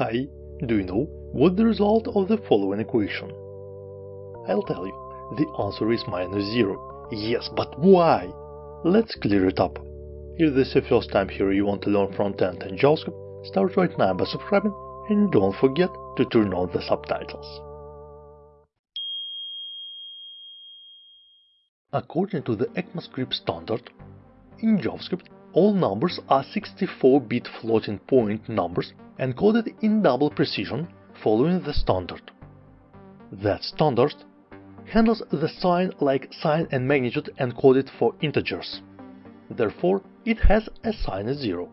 Hi, do you know what the result of the following equation? I'll tell you, the answer is minus 0. Yes, but why? Let's clear it up. If this is your first time here you want to learn front-end and JavaScript, start right now by subscribing and don't forget to turn on the subtitles. According to the ECMAScript standard, in JavaScript, all numbers are 64-bit floating point numbers encoded in double precision following the standard. That standard handles the sign like sign and magnitude encoded for integers. Therefore, it has a signed 0.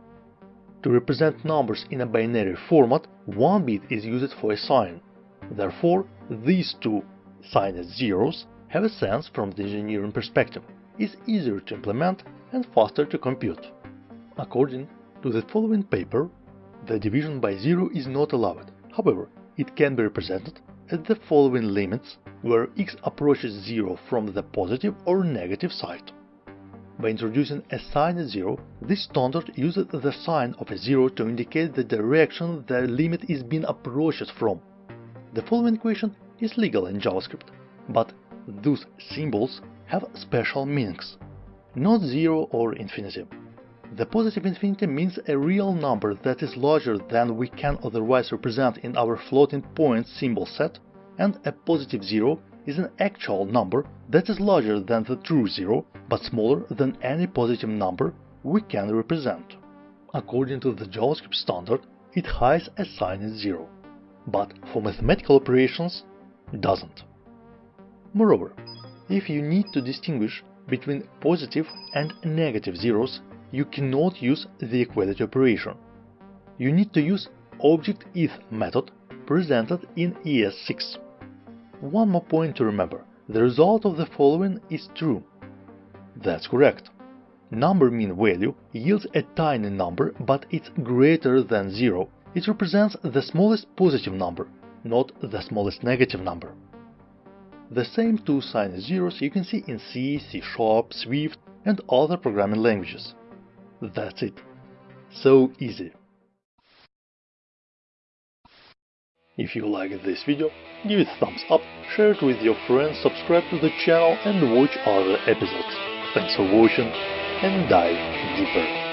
To represent numbers in a binary format, one bit is used for a sign. Therefore, these two signed zeros have a sense from the engineering perspective, is easier to implement and faster to compute. According to the following paper, the division by zero is not allowed. However, it can be represented at the following limits where x approaches zero from the positive or negative side. By introducing a signed zero, this standard uses the sign of a zero to indicate the direction the limit is being approached from. The following equation is legal in JavaScript, but those symbols have special meanings, not zero or infinity. The positive infinity means a real number that is larger than we can otherwise represent in our floating point symbol set, and a positive zero is an actual number that is larger than the true zero, but smaller than any positive number we can represent. According to the JavaScript standard, it hides a signed zero, but for mathematical operations, doesn't. Moreover, if you need to distinguish between positive and negative zeros, you cannot use the equality operation. You need to use Object.is method presented in ES6. One more point to remember, the result of the following is true. That's correct. Number.MIN_VALUE yields a tiny number, but it's greater than zero. It represents the smallest positive number, not the smallest negative number. The same two sign zeros you can see in C, C Sharp, Swift and other programming languages. That's it. So easy. If you liked this video, give it a thumbs up, share it with your friends, subscribe to the channel and watch other episodes. Thanks for watching and dive deeper.